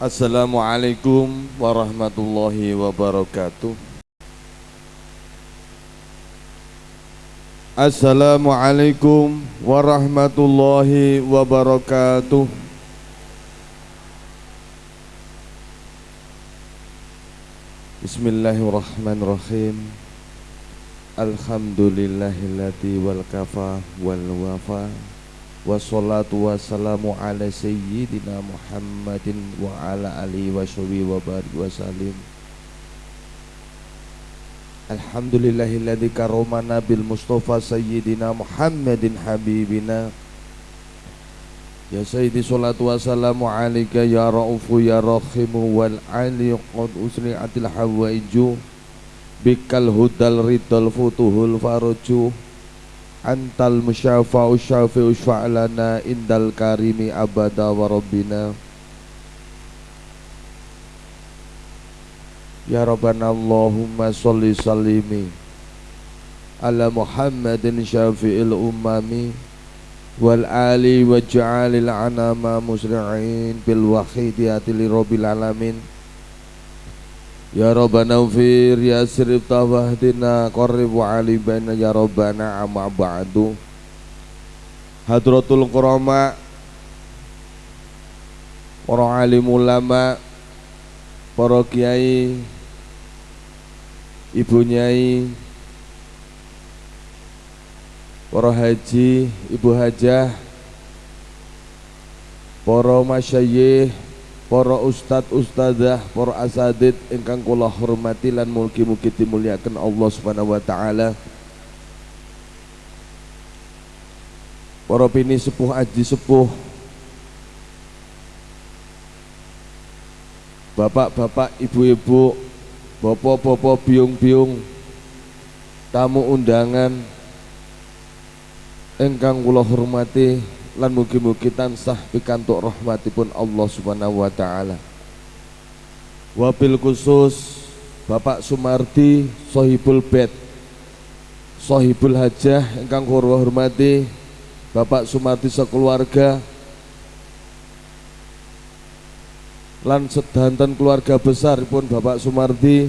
Assalamualaikum warahmatullahi wabarakatuh. Assalamualaikum warahmatullahi wabarakatuh. Bismillahirrahmanirrahim. Alhamdulillahilladzi wal kafa wal wafa Wassalatu wassalamu ala sayyidina Muhammadin wa ala alihi wa sahbihi wa barik wa salim. Alhamdulillahilladzi karomana bil mustafa sayyidina Muhammadin habibina. Ya sayyidi salatu wassalamu alaika ya ra'ufu ya rahimu wal ali qad usri'atil hawaiju. Bikal hudal ridal futuhul faruju antal musyafa'u syafi'u syfa'lana indal karimi abada wa rabbina. Ya Rabbana Allahumma salli salimi ala Muhammadin syafi'il ummami wal ali wa ja'alil anama musri'in bil wahidiyati li rabbil alamin Ya Rabbana ufir ya sirif tawahdina Qarrib wa ali baina ya Rabbana amma ba'du. Hadratul Qurama Para alim ulama Para kiai Ibu nyai Para haji, ibu hajah Para masyayih para ustad ustadzah para asadid ingkang kula hormati lan mugi-mugi dimuliakan Allah Subhanahu wa taala. Para pini sepuh aji sepuh bapak-bapak ibu-ibu bapak-bapak biung-biung tamu undangan ingkang kula hormati lan mugi-mugi tansah pikantuk rahmatipun Allah Subhanahu wa taala. Wabil khusus Bapak Sumardi Sohibul Bed. Sohibul Hajah ingkang kula hormati. Bapak Sumardi sekeluarga. Lan sedanten keluarga besar pun Bapak Sumardi.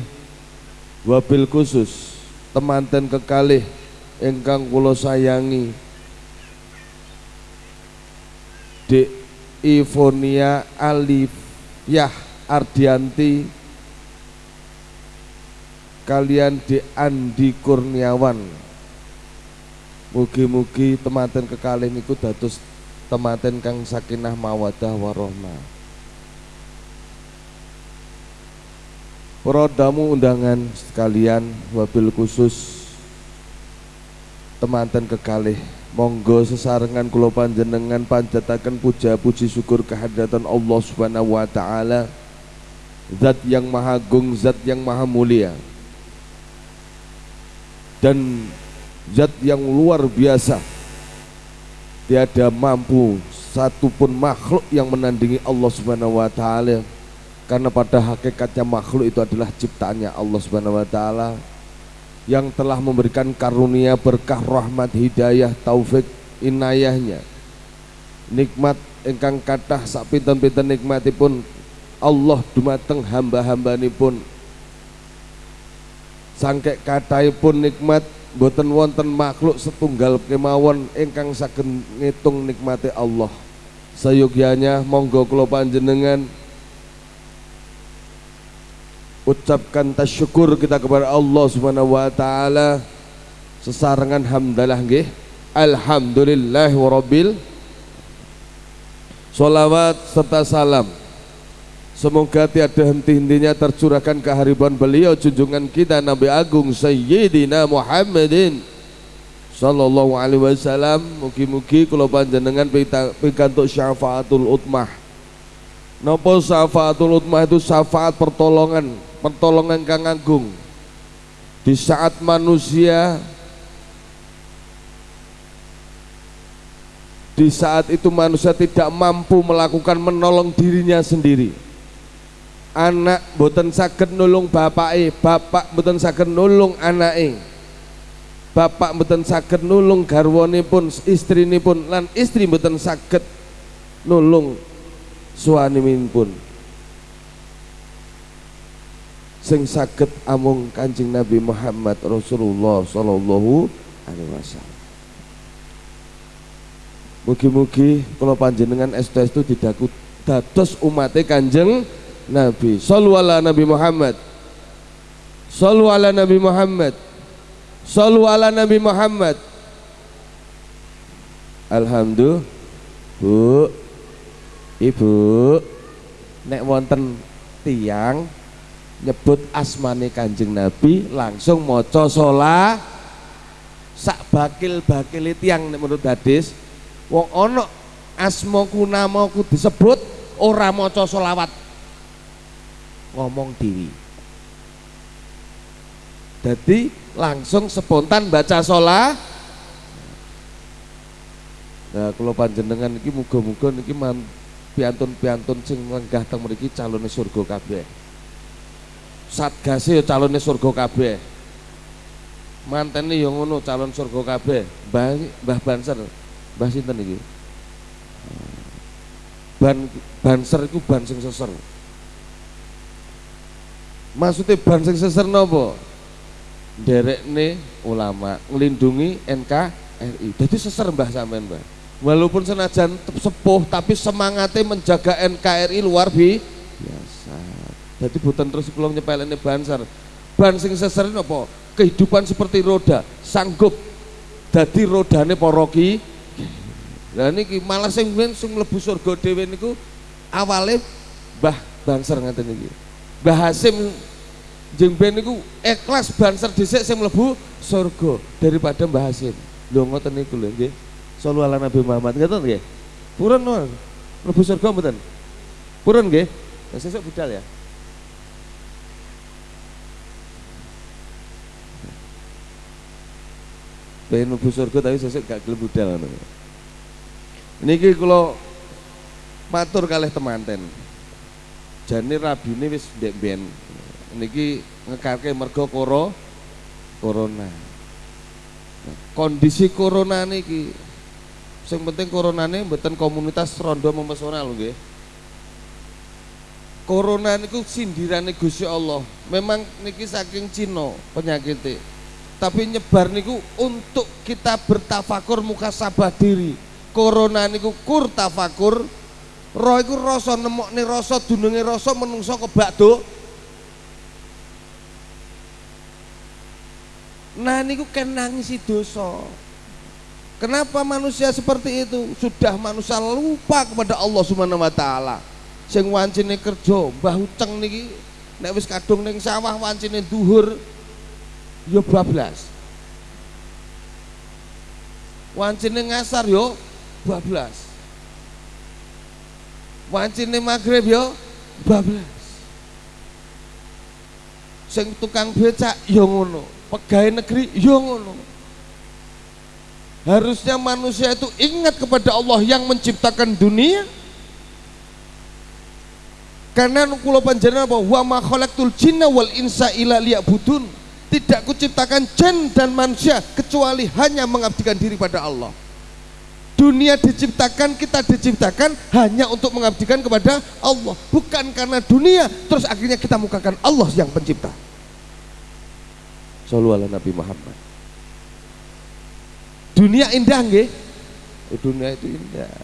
Wabil khusus temanten kekalih ingkang kula sayangi Dek Ivonia Alifyah Ardianti kalian Dek Andi Kurniawan. Mugi-mugi temanten kekalih niku dados temanten kang sakinah mawadah warahmah Para tamu undangan sekalian wabil khusus temanten kekalih Monggo sesarengan kula panjenengan panjataken puja puji syukur kehadiran Allah Subhanahu wa taala. Zat yang maha agung, zat yang maha mulia. Dan zat yang luar biasa. Tiada mampu satupun makhluk yang menandingi Allah Subhanahu wa taala. Karena pada hakikatnya makhluk itu adalah ciptaannya Allah Subhanahu wa taala yang telah memberikan karunia berkah rahmat hidayah taufik inayahnya. Nikmat engkang kathah sak pinten-pinten nikmatipun Allah dumateng hamba-hamba pun sangkek pun nikmat boten wonten makhluk setunggal kemawon ingkang saged ngitung nikmati Allah. Sayogyanya monggo kula panjenengan ucapkan tasyukur kita kepada Allah Subhanahu wa taala. Sesarengan hamdalah nggih. Alhamdulillah rabbil Salawat serta salam. Semoga tiada henti-hentinya tercurahkan kehariban beliau junjungan kita Nabi Agung Sayyidina Muhammadin Sallallahu alaihi wasallam. Mugi-mugi kalau panjenengan pikantuk syafaatul utmah. Nopo syafaatul utmah itu syafaat pertolongan pertolongan kang agung di saat manusia di saat itu manusia tidak mampu melakukan menolong dirinya sendiri. Anak boten saged nulung bapak bapak boten saged nulung anak bapak boten saged nulung garwane pun lan istri boten saged nulung suami pun sing saged amung Kanjeng Nabi Muhammad Rasulullah sallallahu alaihi wasallam. Mugi-mugi kalau panjenengan estu-estu didaku dados umatnya Kanjeng Nabi. Sallu ala Nabi Muhammad. Sallu ala Nabi Muhammad. Sallu ala Nabi Muhammad. Alhamdulillah. Bu. Ibu. Nek wonten tiang nyebut asmane Kanjeng Nabi langsung maca sholat sak bakil bakil tiang menurut hadis wong ono asmaku namaku disebut ora maca sholawat ngomong diri jadi langsung spontan baca sholat nah kalau panjenengan ini muga-muga ini piantun-piantun sing lenggah teng mriki surga kabeh satgase ya calonnya surga kabeh. Mantene ya ngono calon surga kabeh. Mbah Mbah Banser Mbah sinten iki? Ban banser iku ban sing seser. Maksudnya ban sing seser napa nih ulama ngelindungi NKRI jadi seser mbah sampean mbah. Walaupun senajan sepuh tapi semangatnya menjaga NKRI luar biasa jadi buatan terus kula nyepelene bansar. Ban sing seser apa? Kehidupan seperti roda, sanggup dadi rodane para ki. Lah niki malah sing sing mlebu surga dhewe niku awale Mbah Banser ngaten niki. Mbah Hasim jeung ben niku ikhlas Banser dhisik sing mlebu surga daripada Mbah Hasim. Ngoten niku lho nggih. Sallu ala Nabi Muhammad ngoten nggih. Purun mlebu surga mboten? Purun nggih. Sesuk budal ya. Pengen mlebu surga tapi sesuk gak gelem budal ngono. Niki kula matur kalih temanten. Jane rabine wis ndek ben. Niki ngekarke mergo koro corona. Nah, kondisi corona niki sing penting coronane mboten komunitas rondo memesona lho nggih. Corona niku sindirane Gusti Allah. Memang niki saking Cina penyakitnya tapi nyebar niku untuk kita bertafakur muka sabah diri. Corona niku kur tafakur. Roh iku rasa nemokne rasa dununge rasa menungso kebak do nah niku kan nangisi dosa. Kenapa manusia seperti itu? Sudah manusia lupa kepada Allah subhanahu wa ta'ala. Sing wancine kerja mbah uceng niki nek wis kadung ning sawah wancine duhur yo bablas wancine ngasar yo bablas wancine maghrib yo bablas sing tukang becak yo ngono pegawai negeri yo ngono. Harusnya manusia itu ingat kepada Allah yang menciptakan dunia. Karena kula panjenengan apa? Wa ma khalaqtul jinna wal insa illa liya'budun tidak kuciptakan jin dan manusia kecuali hanya mengabdikan diri pada Allah. Dunia diciptakan kita diciptakan hanya untuk mengabdikan kepada Allah. Bukan karena dunia terus akhirnya kita mukakan Allah yang pencipta. Sallu Nabi Muhammad. Dunia indah nggih? Oh, dunia itu indah.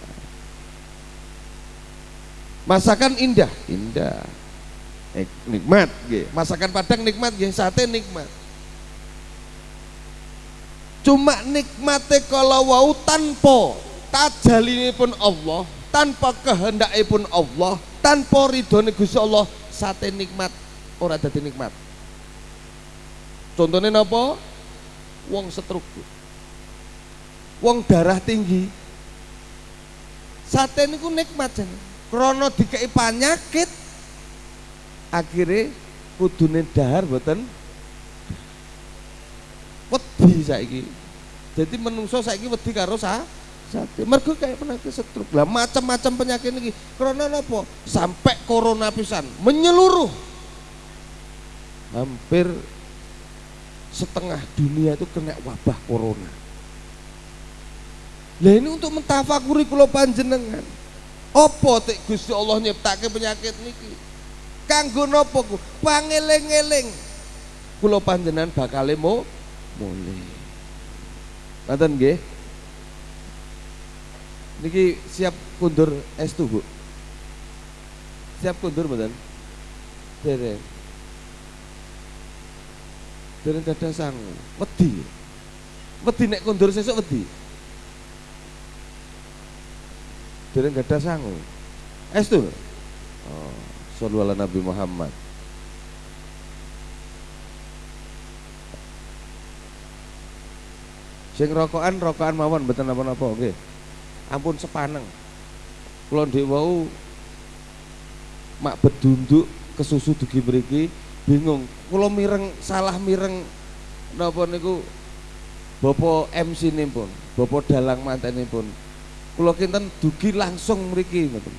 Masakan indah? Indah. Eh, nikmat nggih. Masakan Padang nikmat nggih. Sate nikmat cuma nikmate kalau wau tanpa tajalini pun Allah tanpa kehendak pun Allah tanpa ridhone Gusti Allah sate nikmat ora dadi nikmat. Contohnya napa? Wong setruk wong darah tinggi. Sate niku nikmat jan. Krana dikei penyakit akhirnya kudune dahar boten wedi saiki. Jadi menungso saiki wedi karo sa sate. Mergo kayak penyakit stroke. Lah macam-macam penyakit iki. Karena apa? Sampai corona pisan menyeluruh. Hampir setengah dunia itu kena wabah corona. Lah ini untuk mentafakuri kula panjenengan. Apa tek Gusti Allah nyiptake penyakit niki? Kanggo napa ku? Pangeling-eling. Kula panjenengan bakal mo mulih. Ngoten nggih? Niki siap kundur estu, Bu. Siap kundur mboten? Dereng. Dereng dadah sang. Wedi. Wedi nek kundur sesuk wedi. Dereng gadah sangu. Estu. Oh, sallallahu Nabi Muhammad. Sing rokokan rokokan mawon mboten napa-napa nggih. Ampun sepaneng. Kula ndek wau mak bedunduk kesusu dugi mriki bingung. Kula mireng salah mireng napa niku Bapak MC pun, Bapak dalang pun. Kula kinten dugi langsung mriki ngoten.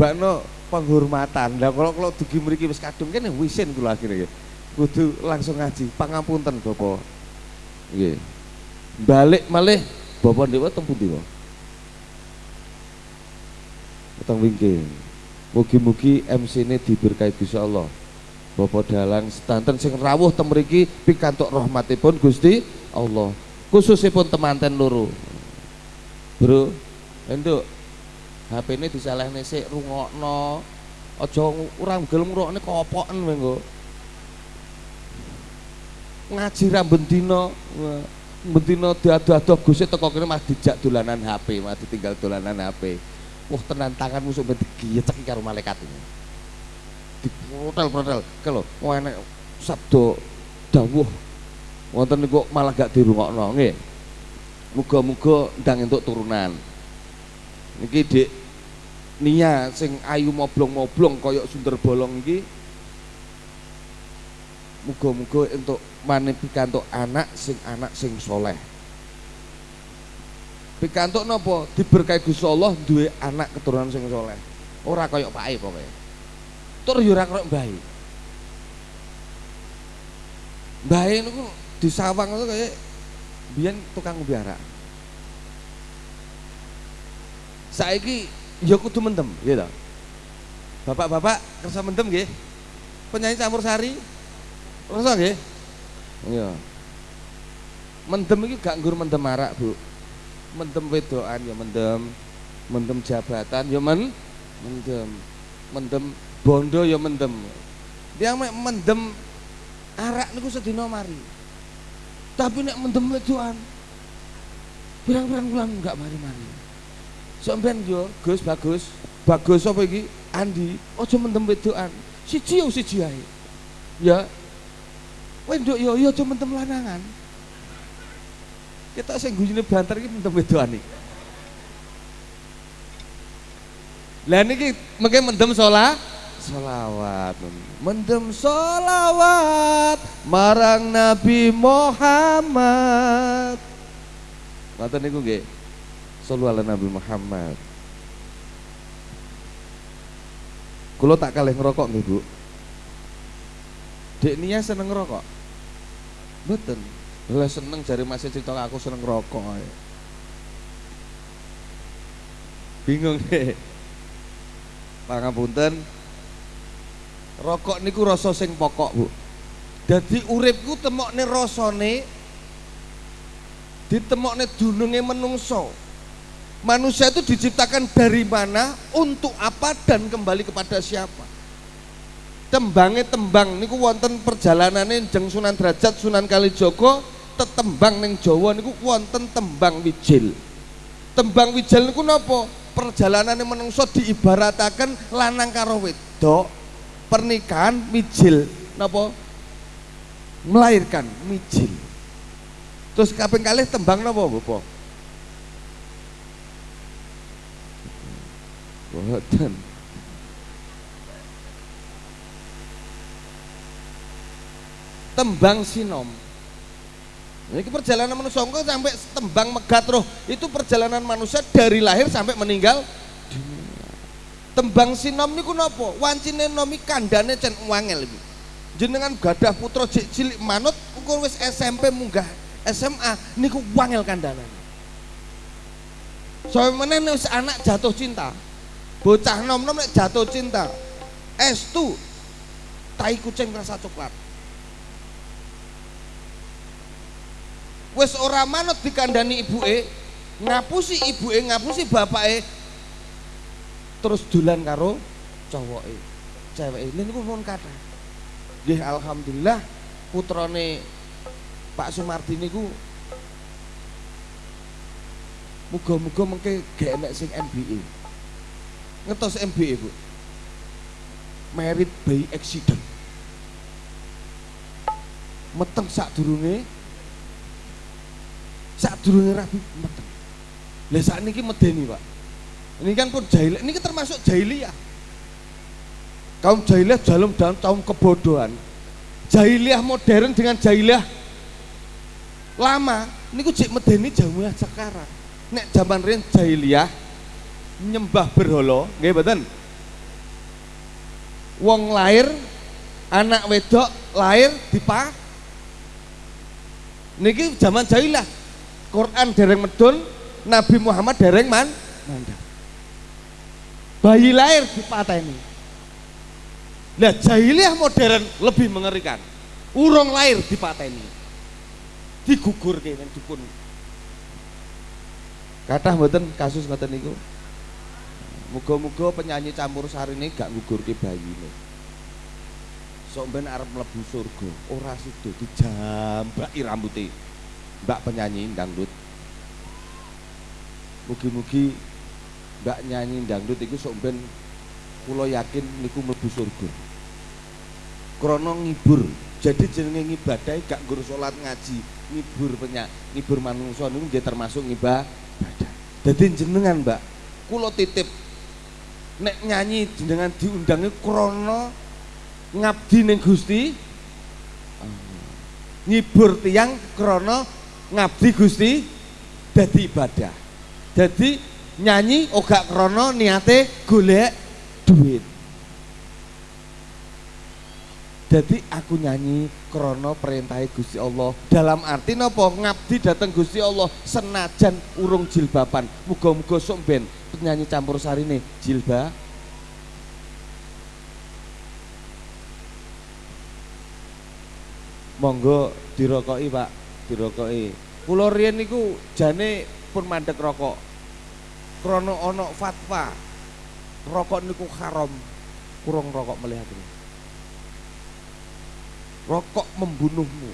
Bakno penghormatan. Lah kalau kalau dugi mriki wis kadung kene wisin kula akhirnya Kudu langsung ngaji. Pangapunten Bapak. Nggih balik malih. Bapak dewa teng pundi wae teng wingking mugi-mugi MC ini diberkahi Gusti Allah. Bapak dalang sedanten sing rawuh teng mriki pikantuk rahmatipun Gusti Allah. Khususipun temanten loro. Bro enduk HP ini disalahne sik rungokno. Aja ora gelem ngrungokne kopoken mengko ngaji ra bendina Bentino diadu-adu Gusti teko kene mah dijak dolanan HP, mah ditinggal dolanan HP. Wah tenan tanganmu sok digiyecek karo malaikat ini. Diprotel-protel. Kalau wah enek sabdo dawuh wonten niku malah gak dirungokno nggih. Muga-muga ndang entuk turunan. Niki Dik Nia sing ayu moblong-moblong kaya sunder bolong iki muga-muga untuk maneh pikantuk anak sing anak sing soleh. Pikantuk napa diberkahi Gusti Allah duwe anak keturunan sing soleh. Ora kaya pake pokoke. Tur yo ora kaya mbahe mbahe di sawang itu kaya biyen tukang biara saiki ya kudu mendem gitu bapak-bapak kersa mendem nggih. Penyanyi campur sari Rasa nggih? Iya. Mendem iki gak nggur mendem arak, Bu. Mendem wedokan ya mendem, mendem jabatan ya men mendem. Mendem bondo ya mendem. Dia mendem arak niku sedina mari. Tapi nek mendem wedokan pirang-pirang bulan enggak mari-mari. Sampeyan yo, Gus bagus. Bagus apa iki? Andi, aja mendem wedokan. Siji yo siji ae. Ya, Wendok yo yo cuma tem lanangan. Kita sing guyune banter iki mentem wedokane. Lah niki mengke mendem sholat? Solawat mendem solawat marang Nabi Muhammad. Mata niku nggih. Sallallahu Nabi Muhammad. Kulo tak kalih ngerokok nih Bu Dek Nia seneng ngerokok Betul. Lah seneng jari masih cerita aku seneng rokok ae. Bingung deh. Pangapunten. Rokok niku rasa sing pokok, Bu. Dadi uripku temokne rasane ditemokne dununge menungso. Manusia itu diciptakan dari mana, untuk apa dan kembali kepada siapa tembange tembang. Niku wonten perjalanane jeng Sunan Derajat Sunan Kalijaga tetembang ning Jawa. Niku wonten tembang wijil. Tembang wijil niku napa? Perjalanane menungso diibarataken lanang karo wedok pernikahan mijil. Napa? Melahirkan mijil. Terus kaping kalih tembang napa Bapak? Boten tembang sinom. Ini perjalanan manusia. Sampai tembang megat roh itu perjalanan manusia dari lahir sampai meninggal tembang sinom niku napa wancine nomi kandane cen wangel iki. Jenengan gadah putra cilik manut ukur wis SMP munggah SMA niku wangel kandanan soalnya mana wis anak jatuh cinta bocah nom nom jatuh cinta estu tai kucing rasa coklat wis ora manut dikandani ibuke ngapusi ibuke ngapusi bapake terus dolan karo cowoke. Lha niku pun kata nggih alhamdulillah putrane Pak Sumardi niku muga-muga mengke gak enek sing MBA ngetos MBA Bu. Merit by accident. Meteng sak durunge sak durunge rabi meteng lah saat ini medeni pak. Ini kan pun jahil ini kan termasuk jahiliyah. Kaum jahiliyah dalam dalam kaum kebodohan. Jahiliyah modern dengan jahiliyah lama. Ini ku cek medeni jauh sekarang. Nek zaman riyen jahiliyah nyembah berhala nggih mboten? Wong lahir anak wedok lahir dipa niki zaman jahiliyah Quran dereng medun, Nabi Muhammad dereng man. Bayi lahir di ini. Nah jahiliyah modern lebih mengerikan. Urung lahir di ini. Digugur kene dukun. Kata mboten kasus ngoten niku. Muga-muga penyanyi campur sari ini gak ngugurke bayine. Sok ben arep mlebu surga, ora sida dijambaki rambutnya mbak penyanyi dangdut. Mugi-mugi mbak nyanyi dangdut itu sok ben kula yakin niku mlebu surga. Krana ngibur jadi jenenge ngibadah gak nggur salat ngaji ngibur penyak ngibur manungsa niku nggih termasuk ngibadah. Jadi jenengan mbak kula titip nek nyanyi jenengan diundangi krana ngabdi ning Gusti ngibur tiang krana ngabdi Gusti dadi ibadah. Jadi nyanyi oga krono niate golek duit. Jadi aku nyanyi krono perintah Gusti Allah. Dalam arti nopo ngabdi datang Gusti Allah senajan urung jilbaban. Muga-muga sok penyanyi campur sari nih jilbab monggo dirokoki Pak dirokoki kula riyen niku jane pun mandek rokok. Krana ana fatwa rokok niku haram. Kurang rokok melihat ini rokok membunuhmu.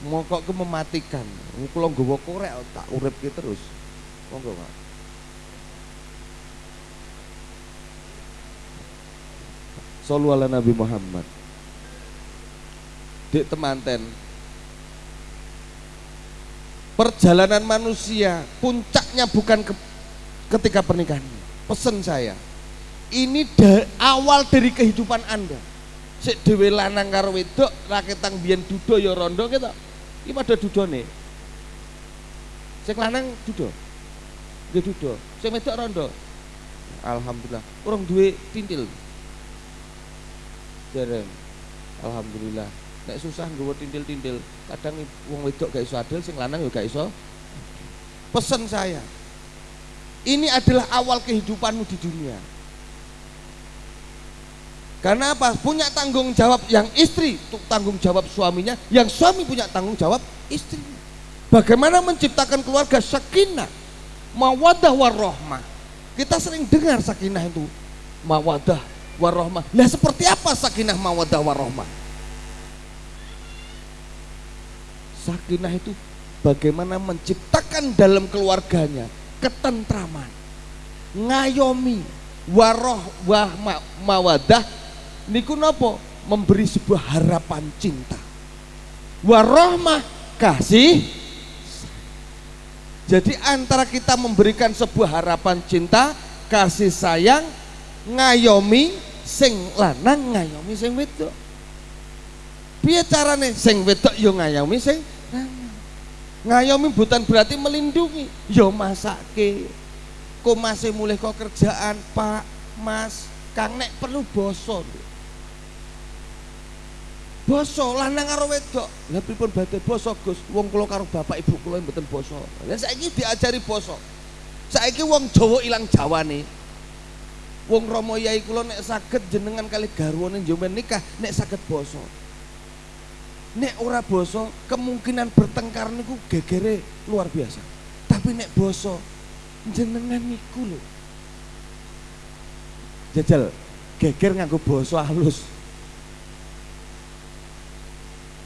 Mokok ke mematikan. Kula nggawa korek tak urip ki terus. Monggo Pak. Sallu ala Nabi Muhammad Dek temanten Perjalanan manusia puncaknya bukan ke, ketika pernikahan. Pesan saya, ini da, awal dari kehidupan Anda. Sik dhewe lanang karo wedok raketang biyen dudo ya rondo kita. Iki padha dudone. Sing lanang dudo. Nggih dudo. Sing wedok rondo. Alhamdulillah. Urung duwe tintil. Jarang. Alhamdulillah nek susah nggawa tintil-tintil kadang wong wedok gak iso adil sing lanang juga gak iso pesen saya ini adalah awal kehidupanmu di dunia karena apa? Punya tanggung jawab yang istri tanggung jawab suaminya, yang suami punya tanggung jawab istri. Bagaimana menciptakan keluarga sakinah, mawadah warohmah. Kita sering dengar sakinah itu mawadah warohmah. Nah seperti apa sakinah mawadah warohmah? Sakinah itu bagaimana menciptakan dalam keluarganya ketentraman, ngayomi, waroh wah ma, mawadah niku nopo memberi sebuah harapan cinta. Warohmah kasih. Jadi antara kita memberikan sebuah harapan cinta, kasih sayang, ngayomi sing lanang ngayomi sing wedok piye carane? Sing wedok yo ngayomi sing ngayomi bukan berarti melindungi. Yo masake kok masih mulai kok kerjaan pak mas? Kang nek perlu boso. Boso lanang karo wedok. Lha pripun badhe boso Gus? Wong kula karo bapak ibu kula mboten boso. Lha saiki diajari boso. Saiki wong Jawa ilang jawane. Wong Romo Yai kula nek saged jenengan kali garwane njomen nikah nek saged basa. Nek ora basa kemungkinan bertengkar niku gegere luar biasa. Tapi nek basa jenengan niku lho. Jajal geger nganggo basa halus.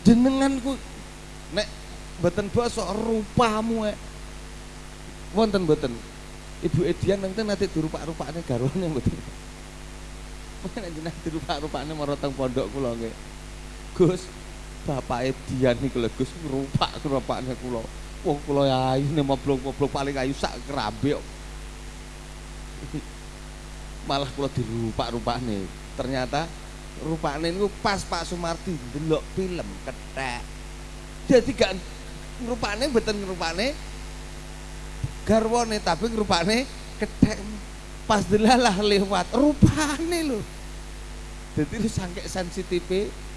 Jenengan ku nek mboten basa rupamu e. Wonten mboten Ibu Edian nanti nanti dirupak-rupakne garwane mboten. Mungkin nanti nanti dirupak-rupakne marang pondok kula. Gus, Bapak Edian niku lho Gus rupak-rupakne kula. Wong kula ya ini moblok-moblok paling ayu sak kerambe Malah kula dirupak-rupakne. Ternyata rupane niku pas Pak Sumarti ndelok film kethek. Jadi gak rupane mboten rupane garwane tapi rupane ketek pas delalah lewat rupane lho jadi lu sangke sensitif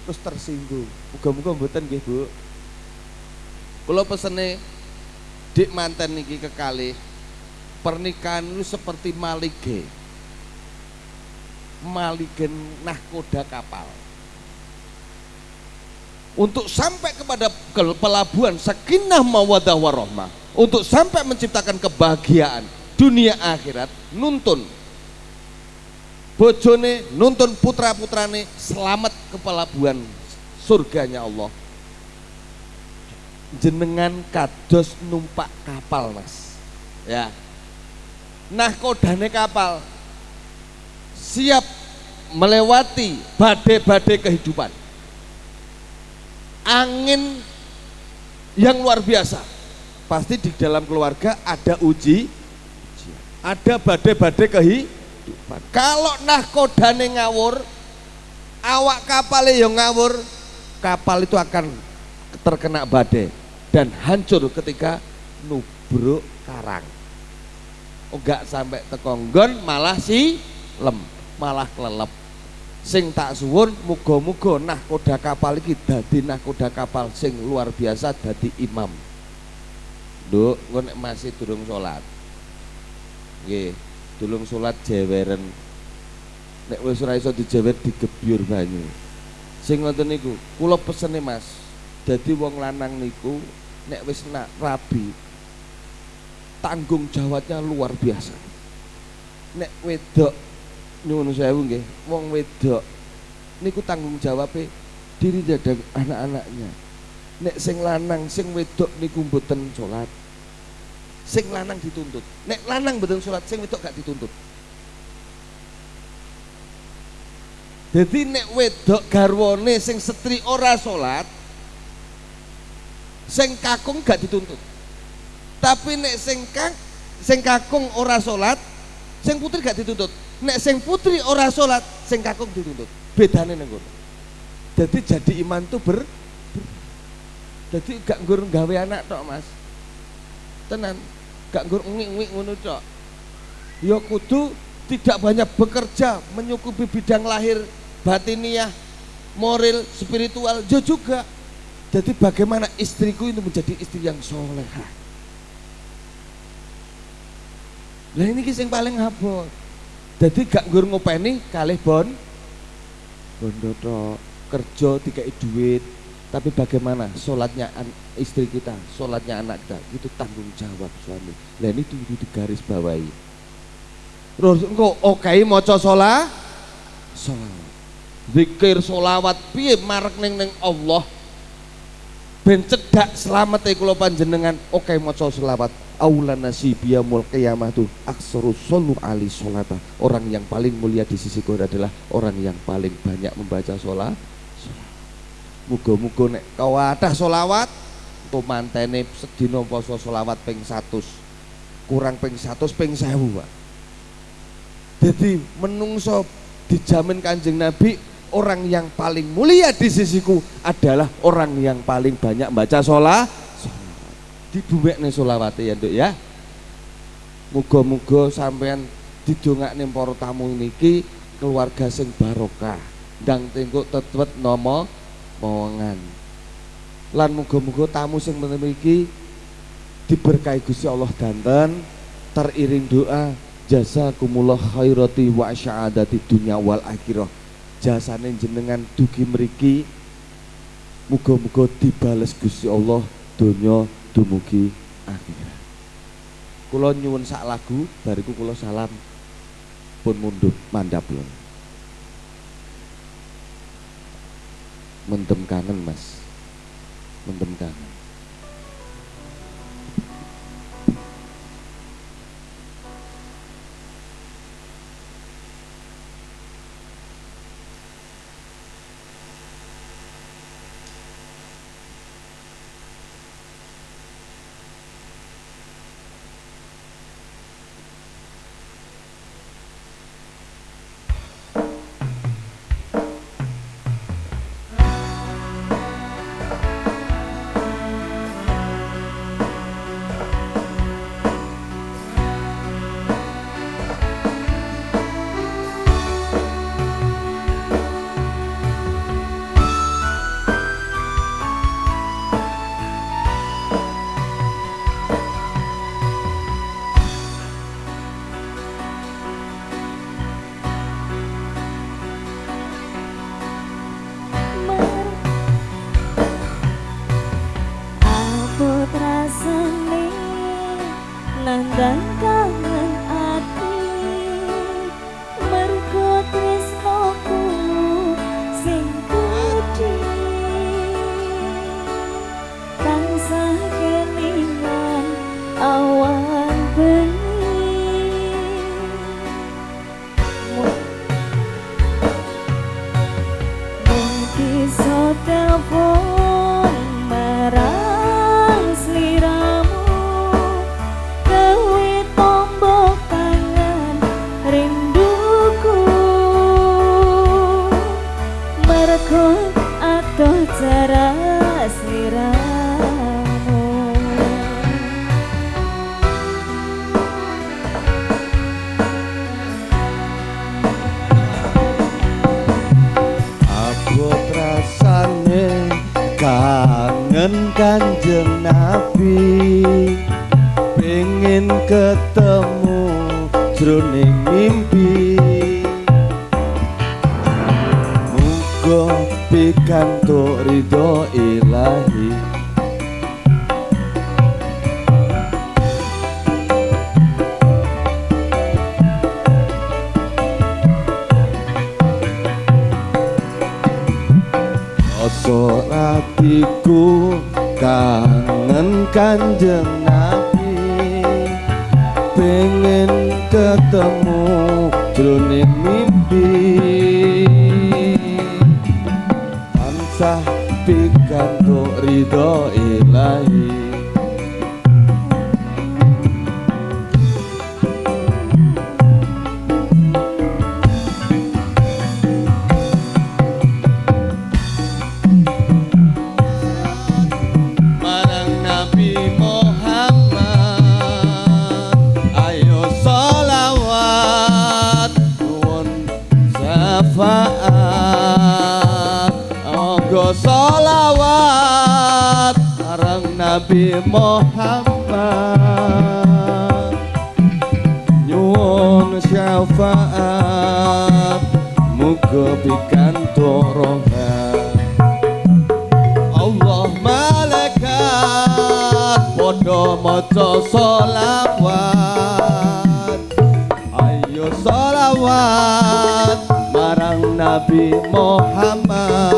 terus tersinggung. Muga-muga mboten nggih Bu. Kula pesene dik manten niki kekali pernikahan lu seperti malige. Maligen nahkoda kapal. Untuk sampai kepada pelabuhan sakinah mawadah warahmah untuk sampai menciptakan kebahagiaan dunia akhirat nuntun bojone nuntun putra putrane selamat ke pelabuhan surganya Allah. Jenengan kados numpak kapal mas. Ya. Nah kodane kapal. Siap melewati badai-badai kehidupan. Angin yang luar biasa. Pasti di dalam keluarga ada uji ada badai-badai kehidupan kalau nahkodane ngawur awak kapal yang ngawur kapal itu akan terkena badai dan hancur ketika nubruk karang. Enggak sampai tekonggon malah si lem malah kelelep. Sing tak suwun muga-muga nahkoda kapal iki dadi nahkoda kapal sing luar biasa dadi imam. Duk, nek masih durung salat. Nggih, durung salat jeweren. Nek wis ora iso dijewer digebyur banyu. Sing ngoten niku, kula pesene Mas. Dadi wong lanang niku nek wis nak rabi tanggung jawabnya luar biasa. Nek wedok nyuwun sewu nggih, wong wedok niku tanggung jawabnya diri dadang anak-anaknya nek sing lanang sing wedok niku mboten salat sing lanang dituntut. Nek lanang mboten salat sing wedok gak dituntut. Jadi nek wedok garwane sing setri ora salat sing kakung gak dituntut. Tapi nek sing kang sing kakung ora salat sing putri gak dituntut. Nek sing putri ora salat sing kakung dituntut. Bedane ning jadi jadi iman tuh ber jadi gak nggur gawe anak tok mas. Tenan gak nggur ngik-ngik ngono tok ya kudu tidak banyak bekerja menyukupi bidang lahir batiniah moral spiritual. Ya juga. Jadi bagaimana istriku itu menjadi istri yang soleha lah ini kisah yang paling abot jadi gak nggur ngopeni kalih bon. Bondo tok kerja tiga duit tapi bagaimana sholatnya istri kita, sholatnya anak kita, itu tanggung jawab suami. Dan itu itu digaris bawahi. Terus oke okay, maca sholat, sholat. Zikir sholawat piye marek neng neng Allah. Ben cedak selamat e kula panjenengan okay, maca sholawat. Aula nasibiyah mul qiyamah tu aksaru solu ali sholata. Orang yang paling mulia di sisi sisiku adalah orang yang paling banyak membaca sholat Muga-muga nek kau ada solawat untuk mantene sedina poso solawat ping 100 kurang ping 100 ping 1000 Pak. Jadi menungso dijamin Kanjeng Nabi orang yang paling mulia di sisiku adalah orang yang paling banyak baca sholat. Di nih solawat ya Nduk ya. Muga-muga sampean nih para tamu niki keluarga sing barokah. Dan tengok tetep nomo Mawangan. Lan muga-muga tamu sing memiliki diberkahi Gusti Allah danten teriring doa jasa kumullah khairati wa syahadati dunya wal akhirah. Jasane jenengan dugi mriki. Muga-muga dibales Gusti Allah donya dumugi. Akhirat kula nyuwun sak lagu bariku kula salam. Pun mundur mandap lho mendem kangen mas. Mendem aku kangen kanjeng nabi. Pengen ketemu jroning mimpi. Tansah pikantuk ridho ilahi. Nabi Muhammad. Nyuhun syafaat muga bikan dorongan Allah malaikat padha maca salawat Ayo salawat Marang Nabi Muhammad.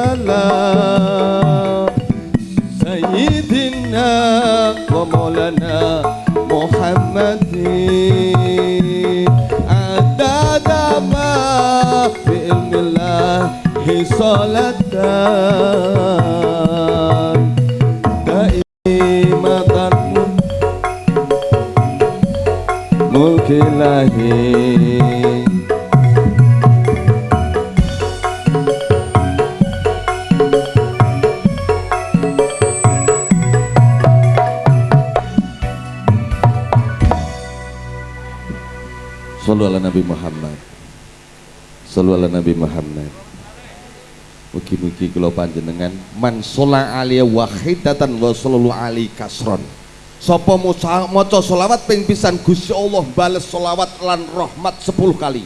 salatan daimatan mulkilahi Sallu ala Nabi Muhammad. Sallu Nabi Muhammad. Mugi-mugi kula panjenengan man shola alaihi wahidatan wa sallallahu alaihi kasron. Sapa maca selawat ping pisan Gusti Allah bales selawat lan rahmat 10 kali.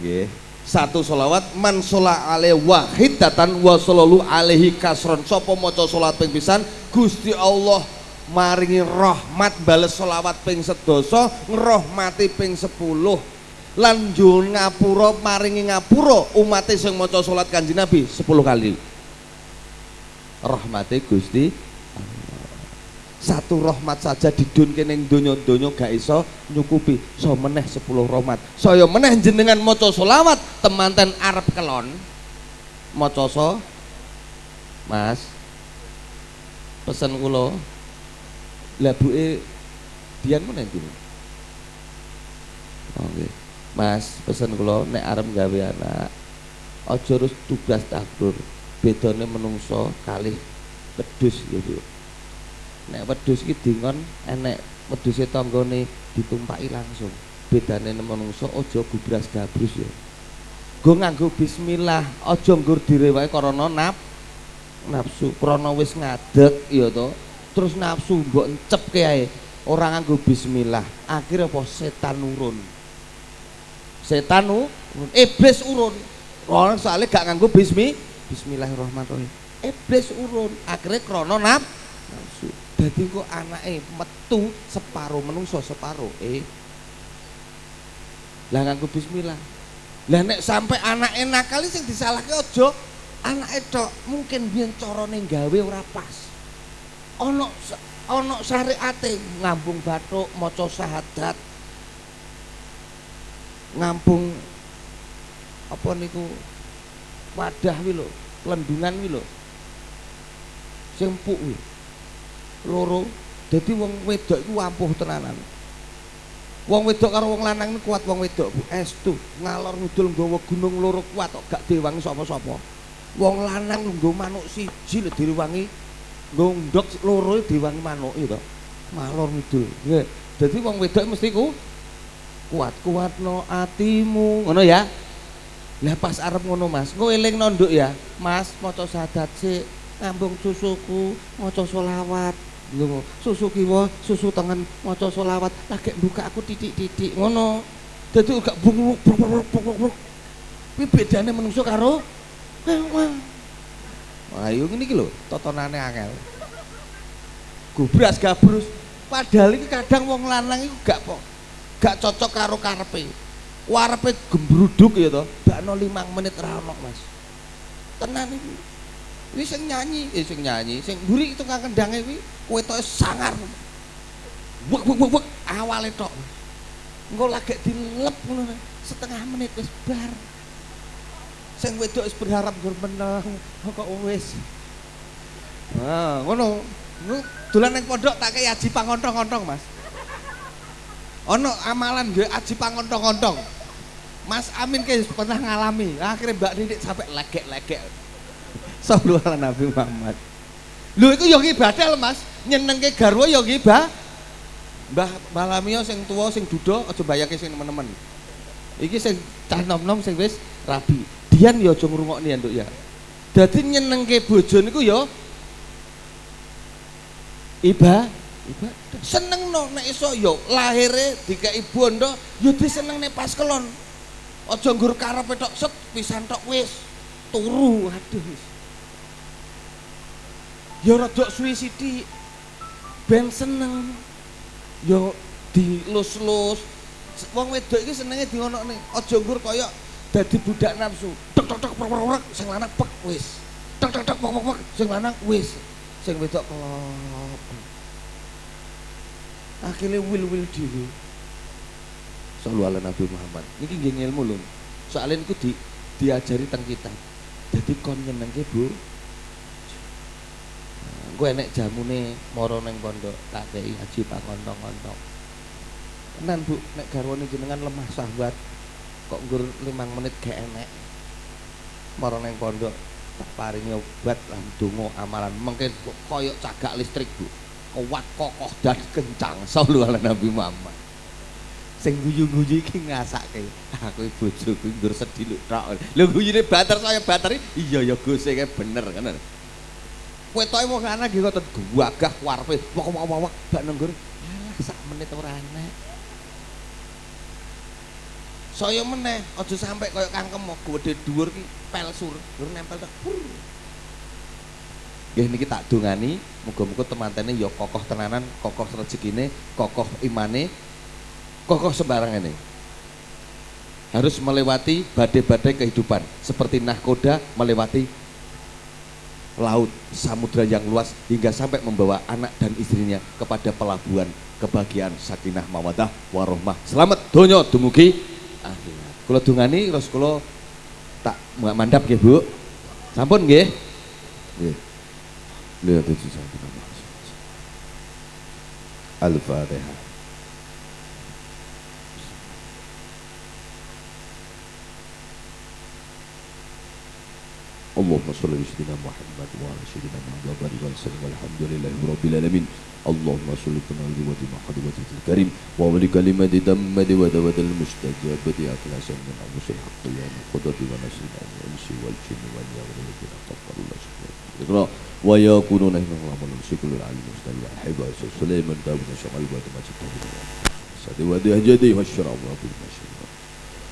Nggih. Satu selawat man shola alaihi wahidatan wa sallallahu alaihi kasron. Sapa maca selawat ping pisan Gusti Allah maringi rahmat bales selawat ping sedoso ngrahmati ping sepuluh lan njun ngapura maringi ngapura umat sing maca salat kanjeng Nabi 10 kali. Rahmati Gusti satu rahmat saja didunke ning donya-donya gak iso nyukupi. So meneh 10 rahmat. Saya meneh jenengan maca selawat temanten arep kelon. Maca so Mas? Pesen kula. Lah buke Dian mana itu? Oke. Mas, pesen kula nek arep gawe anak aja terus tugas takdur. Bedane menungso kali wedhus gitu. Nek wedhus iki dingon enek wedhuse tanggane ditumpaki langsung. Bedane menungso aja gubras gabrus ya. Go nganggo bismillah, aja nggur direwake karena nap nafsu krana wis ngadeg ya to terus nafsu mbok encep ae orang nganggo bismillah akhirnya apa setan urun setan urun iblis urun. Orang soalnya gak nganggo bismi bismillahirrahmanirrahim. Iblis urun akhirnya krono nafsu. Jadi kok anaknya metu separuh menungso separuh eh. Lah nganggo bismillah. Lah nek sampai anaknya nakal sing disalahke ojo anak itu mungkin biar corone gawe ora pas. Ono ono syariate ngambung batuk maca syahadat ngambung apa niku wadah wi lho lendungan wi lho. Sing wi loro dadi wong wedok iku ampuh tenanan. Wong wedok karo wong lanang kuat wong wedok Bu. Estu ngalor ngidul nggawa gunung loro kuat kok gak diwangi sapa-sapa. Wong lanang nggo manuk siji lho diwangi gondok loro diwangi manuk itu malor ngidul nggih. Dadi wong wedok mesti ku kuat kuatno atimu. Ngono ya? Lah pas arep ngono Mas. Engko eling nonduk ya? Mas maca sadat sik. Ngambung susuku maca selawat. Lho susu kiwa susu tangan maca selawat. Lagi buka aku titik-titik ngono. Dadi gak bung kuwi bedane menungso karo Ayo iki lho, totonane angel. Gubras gabrus. Padahal iki kadang wong lanang iku gak kok gak cocok karo karepe. Warepe gembruduk ya to, bakno 5 menit ra ono, Mas. Tenan iki. Ini sing nyanyi, eh sing nyanyi, sing mburi itu kang kendange kuwi wetoke sangar. Wek wek wek awale tok. Engko lagi dilep setengah menit wis bar sing wedok wis berharap gur menang kok wis nah ngono dolan ning pondok tak kei aji pangontong-ontong Mas ono amalan gue aji pangontong-ontong Mas Amin kayak pernah ngalami akhirnya Mbak Didik sampai legek-legek. Sallallahu Nabi Muhammad lu itu yang ibadah Mas. Nyeneng ke garwa yang ibadah Mbah Balamio sing tua sing dudo aja bayake sing teman-teman iki sing cah nom-nom sing wis rabi. Dian ya aja ngrungokne ya nduk ya. Dadi nyenengke bojo niku ya iba iba seneng no nek iso yo ya lahire dikai bondo yo ya disenengne pas kelon. Aja nggur karepe tok set pisan tok wis turu aduh. Ya rada suwi sithik ben seneng. Yo dilus-lus. Wong wedok iki senenge dionokne. Aja nggur kaya dadi budak nafsu tek tek tek prok sing lanang pek wis tek tek tek pek pek sing lanang wis sing wedok kelop akhirnya wil wil dhewe. Sallu ala Nabi Muhammad. Ini nggih ilmu lho. Soalnya itu di, diajari tentang kita jadi kon nyenengke Bu. Gue enek jamune moro neng pondok tak kei haji pangontong-ontong tenan Bu nek garwane jenengan lemah sahabat kok nggur limang menit gak enek. Marang neng pondok tak paringi obat lan donga amalan. Mungkin koyok cagak listrik Bu kuat kokoh dan kencang. Sallallahu alaihi Nabi Muhammad. Sing guyu-guyu iki ngasake aku bojoku ndur sedih lho tok. Lho guyune bater saya bater iya ya Gus e bener kan? Wetoke wong anak iki kok gagah warepe wak-wak bak nenggur alah sak menit ora enak saya meneh aja sampai kaya kangkem gede dhuwur ki sur dur nempel tok Nggih niki tak dongani. Muga-muga temantene ya kokoh tenanan, kokoh rezekine, kokoh imane, kokoh sembarangan ini harus melewati badai-badai kehidupan. Seperti nahkoda melewati laut samudra yang luas hingga sampai membawa anak dan istrinya kepada pelabuhan kebahagiaan sakinah mawadah warohmah. Selamat donyo dumugi kalau dungani terus kalau tak mandap ya bu. Sampun nggih lihat itu Al-Fatihah اللهم صل على سيدنا محمد وعلى سيدنا محمد وبارك وسلم والحمد لله رب العالمين اللهم صل على ذوات محمد الكريم وعلى كلمة دمد ودود المستجابة أخلاصا من أنفس الحق يا القدرة ونسل الإنس والجن واليوم الذين كفروا الله سبحانه ويكونون هنا الله من الشكل العليم المستوى حبا سليمان داود شمال بعد ما جئته سدي ودي هجدي والشراب رب المشي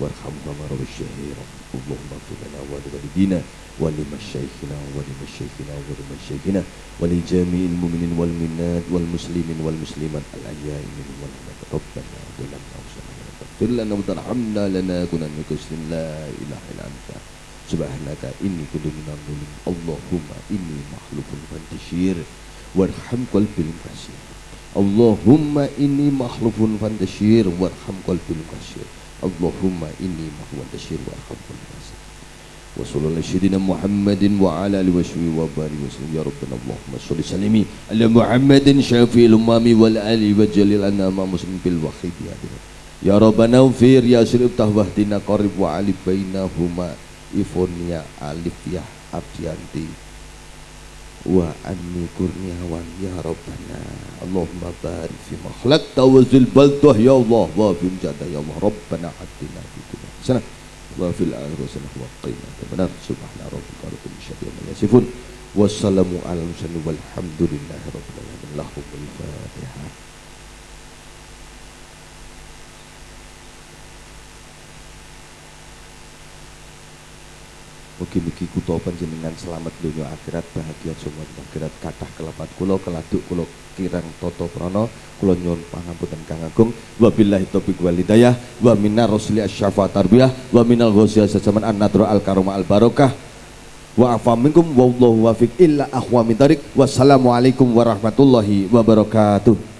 وارحمهما رب الشهير اللهم اغفر لنا ولوالدينا ولمشايخنا ولمشايخنا ولمشايخنا ولجميع المؤمنين والمؤمنات والمسلمين والمسلمات الأحياء منهم والأموات ربنا ظلمنا أنفسنا فاغفر لنا وترحمنا لنكونن من المكسرين لا إله إلا أنت سبحانك إني كنت من الظالمين اللهم إني مخلوق فانتشير وارحم قلبي الكثير اللهم إني مخلوق فانتشير وارحم قلبي الكثير Allahumma inni mahwan tasyir wa arhamul nasir wa sallallahu sayyidina Muhammadin wa ala alihi wa barik wa sallam ya rabbana Allahumma sholli salimi ala Muhammadin syafi'il umami wal ali wa jalil anna ma muslim bil wahid ya Ya Rabbana ufir ya sirib tahwahdina qarib wa wa anni kurniawan ya Rabbana. Allahumma barik fi makhlaq tawazul baldah ya Allah. Wa fi jada ya Allah. Rabbana atina fi dunya sana wa fil akhirati sana wa qina benar subhana rabbika rabbil izzati amma yasifun. Wassalamu ala mursalin walhamdulillahi rabbil alamin. Fatihah Mugi-mugi kutha panjenengan selamat dunia akhirat bahagia semua akhirat. Kathah kelapat kula keladuk kula kirang toto prana. Kula nyuwun pangapunten Kang Agung. Wabillahi taufiq wal hidayah. Wa minar rusli asyafa tarbiyah. Wa minal ghosiyah sajaman an nadra al karoma al barokah. Wa afa minkum wallahu wafiq illa ahwa min tarik wassalamualaikum warahmatullahi wabarakatuh